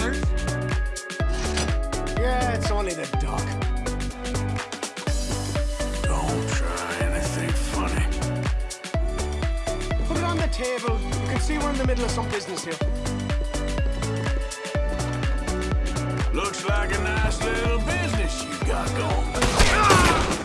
whiskey. Yeah, it's only the duck. Don't try anything funny. Put it on the table. You can see we're in the middle of some business here. Looks like a nice little business you got going.